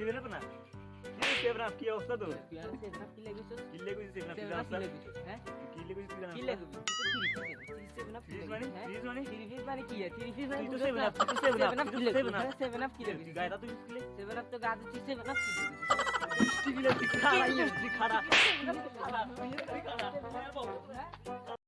দিবেন না কি কি অবস্থা তো তুই আর সেভেন কি অবস্থা হ্যাঁ কি লেগুছি কি কি জানো লেগেছিস তুই তো থ্রি সেভেন আপ ফ্রিজ মানে ফ্রিজ মানে থ্রি মানে কি থ্রি ফিস মানে তো আপ তো তুই তো সেভেন লেগেছিস আপ সেভেন আপ কি তুই লেগেছিস গায়টা তুই স্কুলে সেভেন আপ তো গাছে তুই সেভেন আপ কি লেগেছিস কি গিলা তুই খাড়া ইয়ে খাড়া খাড়া খাড়া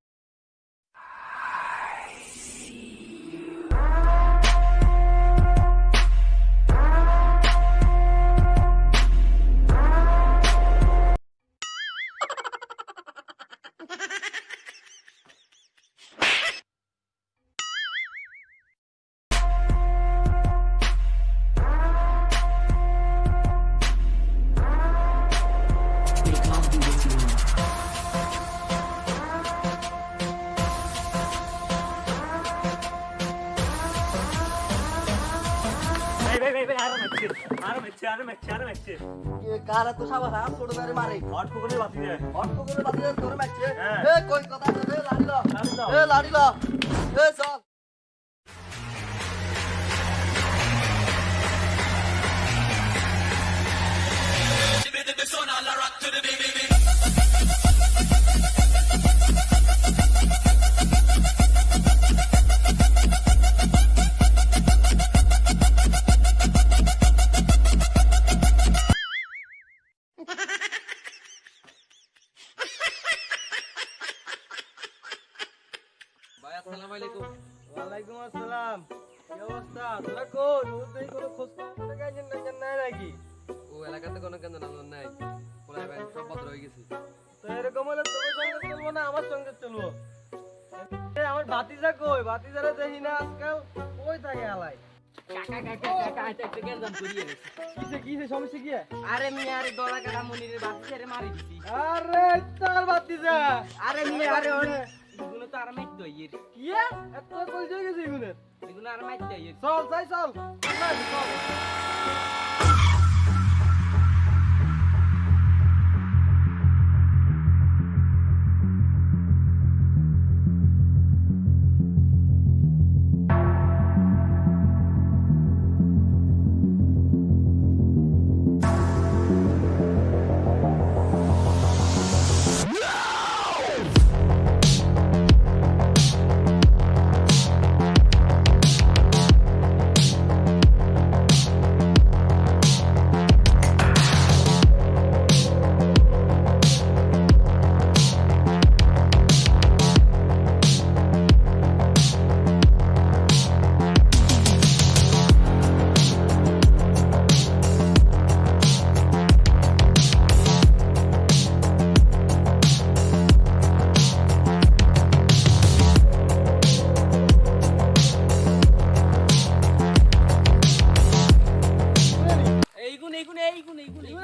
হ্যাঁ। এ কই কথা আছে এ লাড়ি ল। লাড়ি ভাই আসসালামু আলাইকুম। ওয়ালাইকুম আসসালাম। কি অবস্থা? তোরা কোন ওদের কোনো খোঁজ খবর কাজ নাই নাকি? ও এলাকাতে কোনো কেন নাম নাই। পোলাই ভাই সব বদল হয়ে গেছে। তো এরকম হলে তোর সঙ্গে চলবো না আমার সঙ্গে চলবো? আমার ভাতিজা কই? ভাতিজারা দেখি না আজকাল। কই থাকে আলাই? কাকা কাকা কাকা এটা একটা গেরদাম করিয়ে গেছে কিসে কিসে সমস্যা কি আরে মিয়া আরে দলা কাটা মনিরের বাতি ছেড়ে মারি দিছি। আরে তার ভাতিজা! আরে মিয়া আরে ওরে। এগুলো তো আর মাইত কি? এত পরিচয় গেছে এগুনের এগুলো আর মাইত চল যাই চল চল।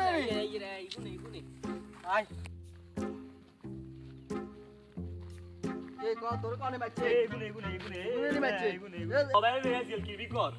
Iya, iya, ibu nih, ibu nih. Hai. ये कौन तोरे कौन है बच्चे ये इगुने इगुने इगुने इगुने बच्चे इगुने इगुने अब ये मेरा जेल की भी कौन